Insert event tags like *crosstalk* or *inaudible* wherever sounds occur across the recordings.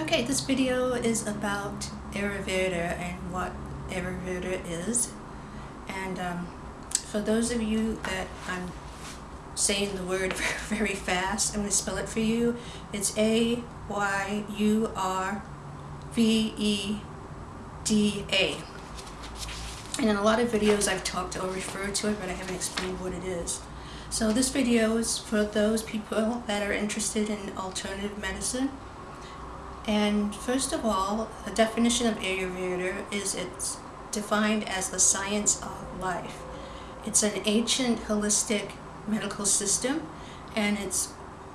Okay, this video is about Ayurveda and what Ayurveda is. And um, for those of you that I'm saying the word *laughs* very fast, I'm going to spell it for you. It's A-Y-U-R-V-E-D-A. And in a lot of videos I've talked or referred to it, but I haven't explained what it is. So this video is for those people that are interested in alternative medicine and first of all, the definition of Ayurveda is it's defined as the science of life. It's an ancient holistic medical system and it's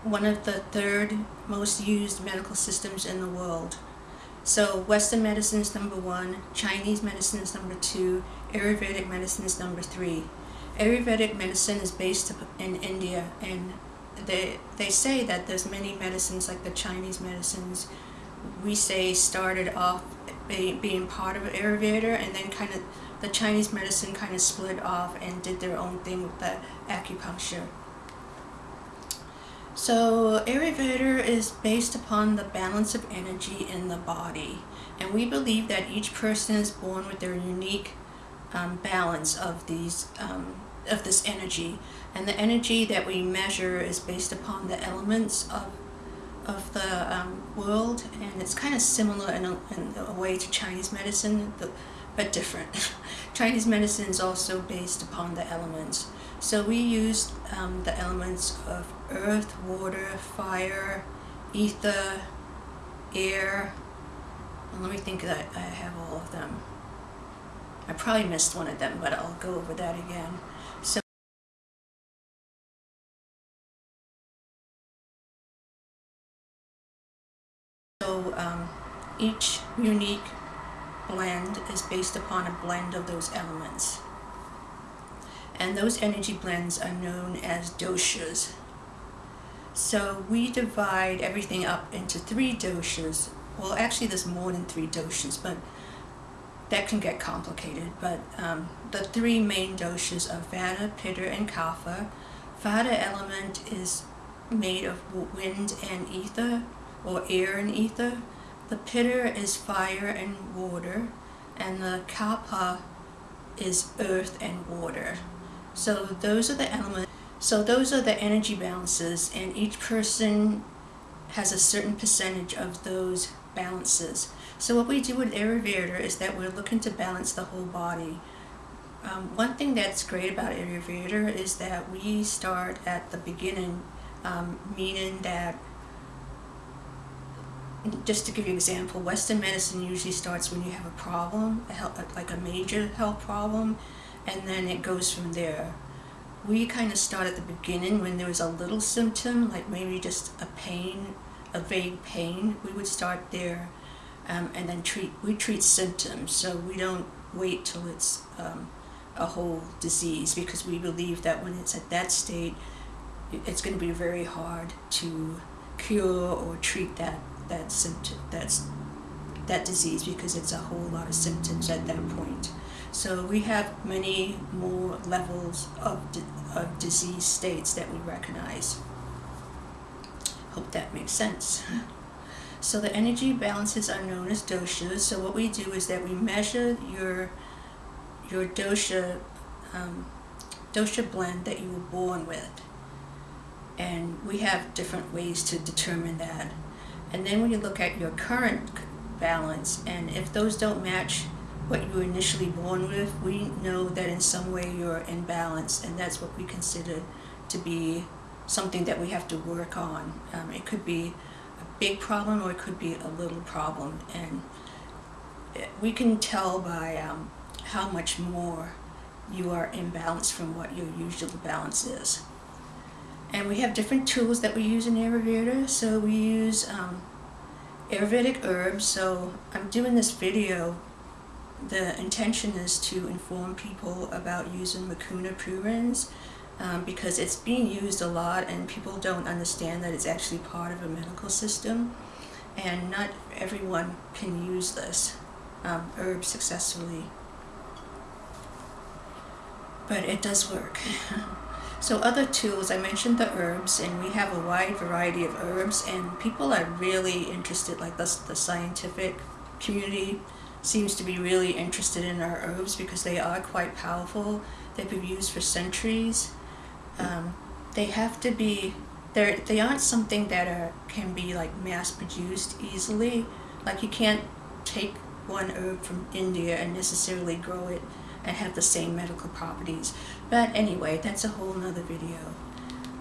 one of the third most used medical systems in the world. So Western medicine is number one, Chinese medicine is number two, Ayurvedic medicine is number three. Ayurvedic medicine is based in India and they, they say that there's many medicines like the Chinese medicines we say started off being part of Ayurveda and then kind of the Chinese medicine kind of split off and did their own thing with the acupuncture. So Ayurveda is based upon the balance of energy in the body and we believe that each person is born with their unique um, balance of these um, of this energy and the energy that we measure is based upon the elements of of the um, world and it's kind of similar in a, in a way to Chinese medicine but different. *laughs* Chinese medicine is also based upon the elements. So we use um, the elements of earth, water, fire, ether, air. let me think that I have all of them. I probably missed one of them, but I'll go over that again. So um, each unique blend is based upon a blend of those elements. And those energy blends are known as doshas. So we divide everything up into three doshas. Well, actually there's more than three doshas, but that can get complicated. But um, the three main doshas are Vata, Pitta, and Kapha. Vata element is made of wind and ether or air and ether. The pitta is fire and water, and the kapha is earth and water. So those are the elements. So those are the energy balances, and each person has a certain percentage of those balances. So what we do with Ayurveda is that we're looking to balance the whole body. Um, one thing that's great about Ayurveda is that we start at the beginning, um, meaning that just to give you an example, Western medicine usually starts when you have a problem, a health, like a major health problem, and then it goes from there. We kind of start at the beginning when there was a little symptom, like maybe just a pain, a vague pain. We would start there um, and then treat, we treat symptoms, so we don't wait till it's um, a whole disease because we believe that when it's at that state, it's going to be very hard to cure or treat that that symptom, that's that disease because it's a whole lot of symptoms at that point. So we have many more levels of, of disease states that we recognize. Hope that makes sense. *laughs* So the energy balances are known as doshas. So what we do is that we measure your your dosha um, dosha blend that you were born with. And we have different ways to determine that. And then when you look at your current balance, and if those don't match what you were initially born with, we know that in some way you're in balance, and that's what we consider to be something that we have to work on. Um, it could be a big problem or it could be a little problem, and we can tell by um, how much more you are in balance from what your usual balance is. And we have different tools that we use in Ayurveda. So we use um, Ayurvedic herbs. So I'm doing this video. The intention is to inform people about using Mucuna pruriens um, because it's being used a lot and people don't understand that it's actually part of a medical system. And not everyone can use this um, herb successfully. But it does work. *laughs* So other tools, I mentioned the herbs, and we have a wide variety of herbs, and people are really interested, like the, the scientific community seems to be really interested in our herbs because they are quite powerful. They've been used for centuries. Um, they have to be, they're, they aren't something that are, can be like mass produced easily. Like you can't take one herb from India and necessarily grow it and have the same medical properties. But anyway, that's a whole nother video.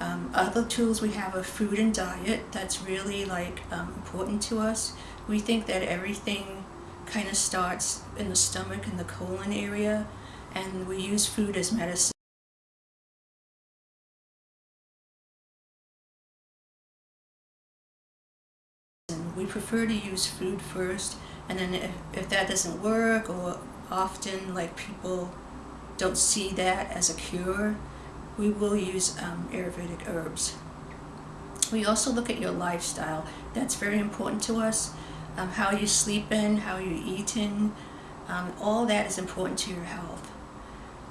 Um, other tools we have are food and diet. That's really like um, important to us. We think that everything kind of starts in the stomach and the colon area and we use food as medicine. We prefer to use food first and then if, if that doesn't work or often like people don't see that as a cure, we will use um, Ayurvedic herbs. We also look at your lifestyle. That's very important to us. Um, how you sleep in, how you eating, um, all that is important to your health.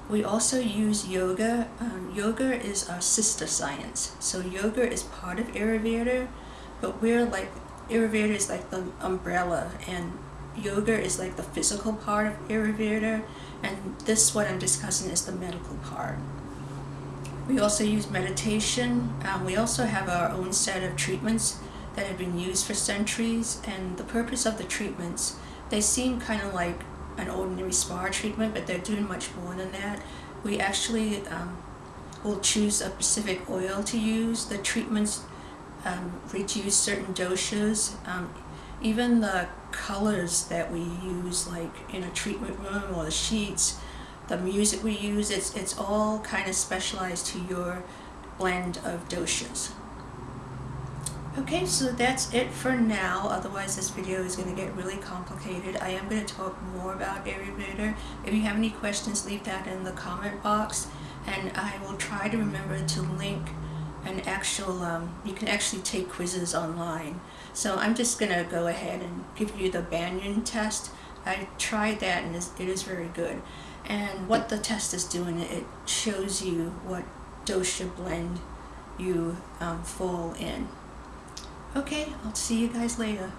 We also use yoga. Um, yoga is our sister science. So yoga is part of Ayurveda, but we're like, Ayurveda is like the umbrella and yoga is like the physical part of Ayurveda and this what I'm discussing is the medical part. We also use meditation. Um, we also have our own set of treatments that have been used for centuries and the purpose of the treatments, they seem kind of like an ordinary spa treatment but they're doing much more than that. We actually um, will choose a specific oil to use. The treatments um, reduce certain doshas. Um, even the colors that we use like in a treatment room or the sheets, the music we use, it's, it's all kind of specialized to your blend of doshas. Okay, so that's it for now, otherwise this video is going to get really complicated. I am going to talk more about Ayurveda. If you have any questions, leave that in the comment box, and I will try to remember to link an actual, um, you can actually take quizzes online. So I'm just going to go ahead and give you the Banyan test. I tried that and it is very good. And what the test is doing, it shows you what dosha blend you um, fall in. Okay, I'll see you guys later.